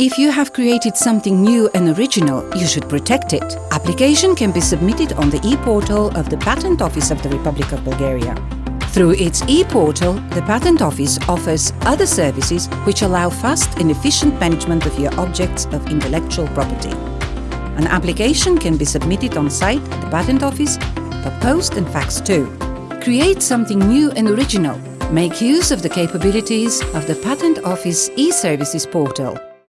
If you have created something new and original, you should protect it. Application can be submitted on the e-portal of the Patent Office of the Republic of Bulgaria. Through its e-portal, the Patent Office offers other services which allow fast and efficient management of your objects of intellectual property. An application can be submitted on site at the Patent Office, per post and fax too. Create something new and original. Make use of the capabilities of the Patent Office e-services portal